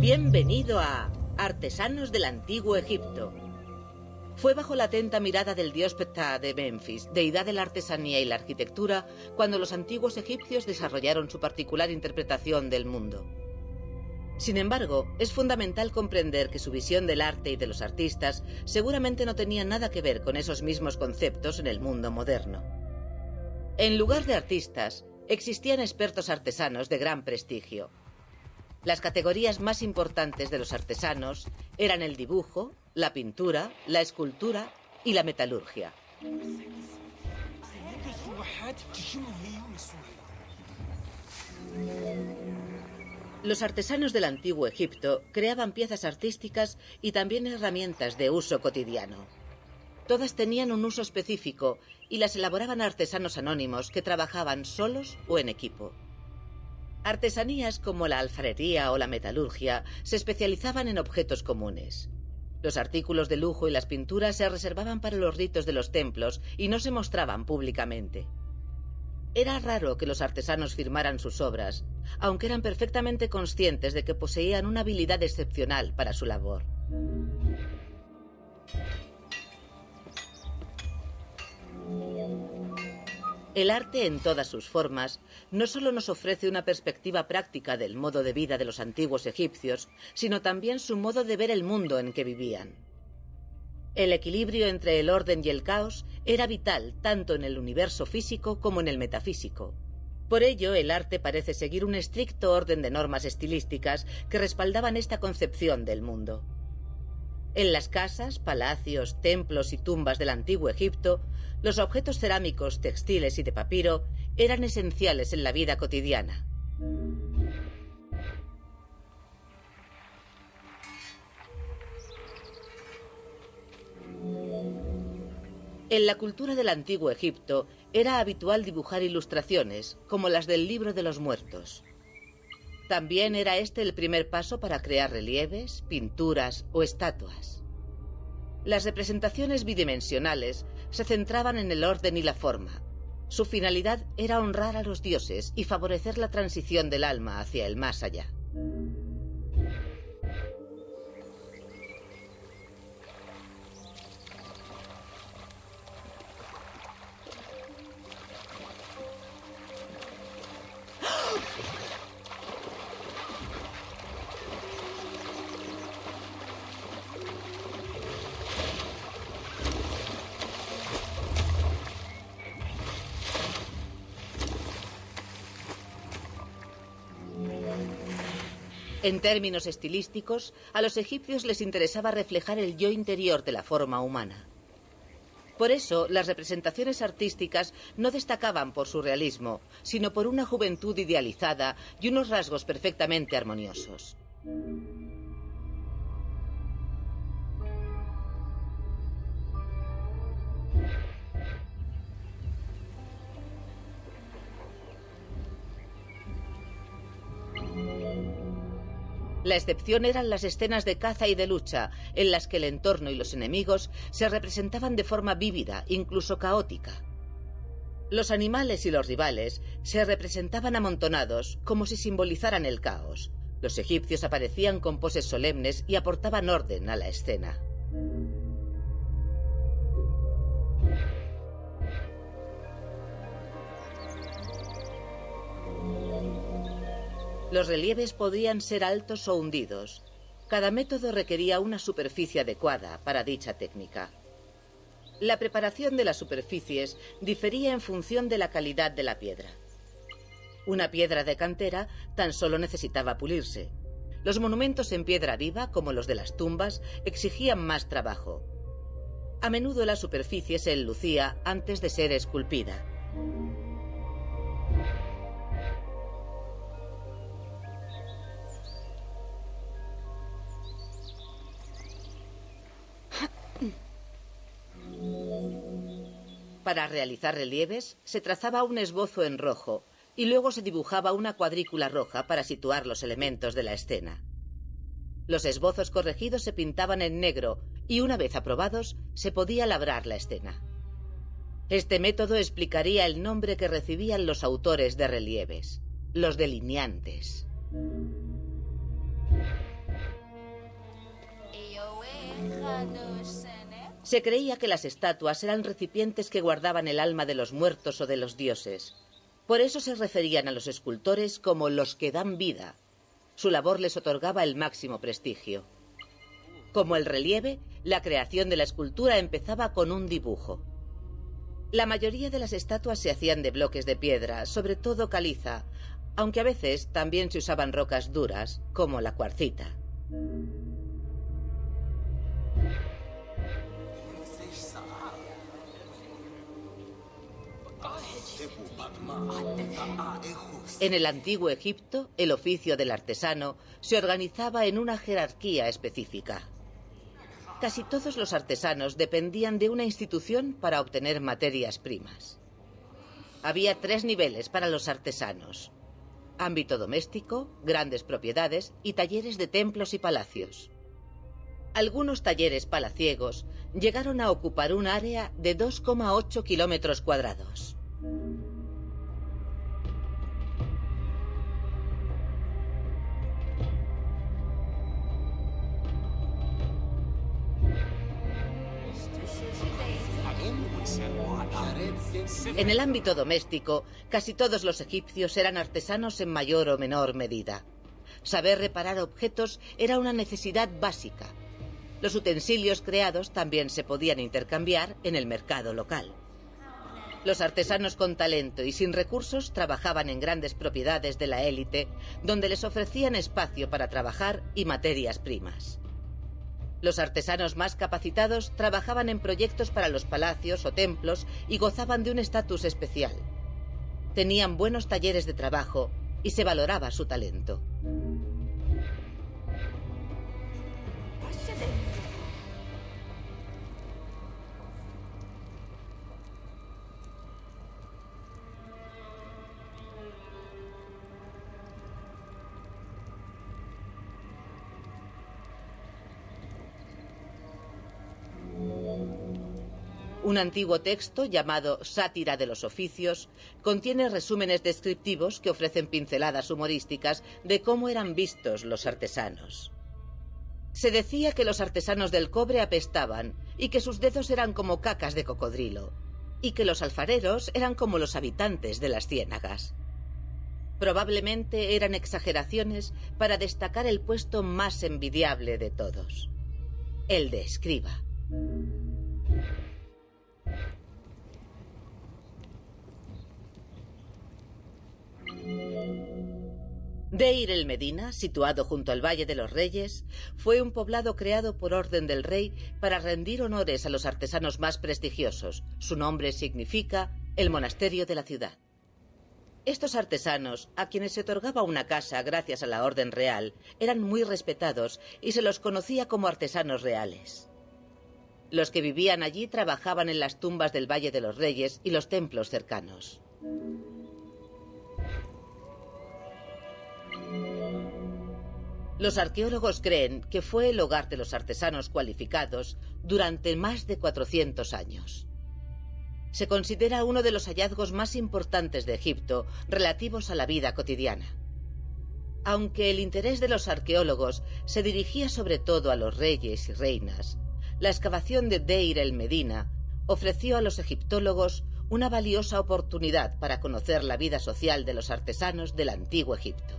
Bienvenido a Artesanos del Antiguo Egipto. Fue bajo la atenta mirada del dios Ptah de Memphis, deidad de la artesanía y la arquitectura, cuando los antiguos egipcios desarrollaron su particular interpretación del mundo. Sin embargo, es fundamental comprender que su visión del arte y de los artistas seguramente no tenía nada que ver con esos mismos conceptos en el mundo moderno. En lugar de artistas, existían expertos artesanos de gran prestigio, las categorías más importantes de los artesanos eran el dibujo, la pintura, la escultura y la metalurgia. Los artesanos del antiguo Egipto creaban piezas artísticas y también herramientas de uso cotidiano. Todas tenían un uso específico y las elaboraban artesanos anónimos que trabajaban solos o en equipo. Artesanías como la alfarería o la metalurgia se especializaban en objetos comunes. Los artículos de lujo y las pinturas se reservaban para los ritos de los templos y no se mostraban públicamente. Era raro que los artesanos firmaran sus obras, aunque eran perfectamente conscientes de que poseían una habilidad excepcional para su labor. El arte en todas sus formas no solo nos ofrece una perspectiva práctica del modo de vida de los antiguos egipcios, sino también su modo de ver el mundo en que vivían. El equilibrio entre el orden y el caos era vital tanto en el universo físico como en el metafísico. Por ello, el arte parece seguir un estricto orden de normas estilísticas que respaldaban esta concepción del mundo. En las casas, palacios, templos y tumbas del antiguo Egipto, los objetos cerámicos, textiles y de papiro eran esenciales en la vida cotidiana. En la cultura del antiguo Egipto era habitual dibujar ilustraciones, como las del libro de los muertos. También era este el primer paso para crear relieves, pinturas o estatuas. Las representaciones bidimensionales se centraban en el orden y la forma. Su finalidad era honrar a los dioses y favorecer la transición del alma hacia el más allá. En términos estilísticos, a los egipcios les interesaba reflejar el yo interior de la forma humana. Por eso, las representaciones artísticas no destacaban por su realismo, sino por una juventud idealizada y unos rasgos perfectamente armoniosos. La excepción eran las escenas de caza y de lucha, en las que el entorno y los enemigos se representaban de forma vívida, incluso caótica. Los animales y los rivales se representaban amontonados, como si simbolizaran el caos. Los egipcios aparecían con poses solemnes y aportaban orden a la escena. Los relieves podían ser altos o hundidos. Cada método requería una superficie adecuada para dicha técnica. La preparación de las superficies difería en función de la calidad de la piedra. Una piedra de cantera tan solo necesitaba pulirse. Los monumentos en piedra viva, como los de las tumbas, exigían más trabajo. A menudo la superficie se enlucía antes de ser esculpida. Para realizar relieves, se trazaba un esbozo en rojo y luego se dibujaba una cuadrícula roja para situar los elementos de la escena. Los esbozos corregidos se pintaban en negro y una vez aprobados se podía labrar la escena. Este método explicaría el nombre que recibían los autores de relieves, los delineantes. Se creía que las estatuas eran recipientes que guardaban el alma de los muertos o de los dioses. Por eso se referían a los escultores como los que dan vida. Su labor les otorgaba el máximo prestigio. Como el relieve, la creación de la escultura empezaba con un dibujo. La mayoría de las estatuas se hacían de bloques de piedra, sobre todo caliza, aunque a veces también se usaban rocas duras, como la cuarcita. En el antiguo Egipto, el oficio del artesano se organizaba en una jerarquía específica. Casi todos los artesanos dependían de una institución para obtener materias primas. Había tres niveles para los artesanos. Ámbito doméstico, grandes propiedades y talleres de templos y palacios. Algunos talleres palaciegos llegaron a ocupar un área de 2,8 kilómetros cuadrados. En el ámbito doméstico, casi todos los egipcios eran artesanos en mayor o menor medida. Saber reparar objetos era una necesidad básica. Los utensilios creados también se podían intercambiar en el mercado local. Los artesanos con talento y sin recursos trabajaban en grandes propiedades de la élite, donde les ofrecían espacio para trabajar y materias primas. Los artesanos más capacitados trabajaban en proyectos para los palacios o templos y gozaban de un estatus especial. Tenían buenos talleres de trabajo y se valoraba su talento. Un antiguo texto llamado Sátira de los Oficios contiene resúmenes descriptivos que ofrecen pinceladas humorísticas de cómo eran vistos los artesanos. Se decía que los artesanos del cobre apestaban y que sus dedos eran como cacas de cocodrilo, y que los alfareros eran como los habitantes de las ciénagas. Probablemente eran exageraciones para destacar el puesto más envidiable de todos, el de escriba. Deir el Medina, situado junto al Valle de los Reyes, fue un poblado creado por orden del rey para rendir honores a los artesanos más prestigiosos. Su nombre significa el monasterio de la ciudad. Estos artesanos, a quienes se otorgaba una casa gracias a la orden real, eran muy respetados y se los conocía como artesanos reales. Los que vivían allí trabajaban en las tumbas del Valle de los Reyes y los templos cercanos. Los arqueólogos creen que fue el hogar de los artesanos cualificados durante más de 400 años. Se considera uno de los hallazgos más importantes de Egipto relativos a la vida cotidiana. Aunque el interés de los arqueólogos se dirigía sobre todo a los reyes y reinas, la excavación de Deir el Medina ofreció a los egiptólogos una valiosa oportunidad para conocer la vida social de los artesanos del antiguo Egipto.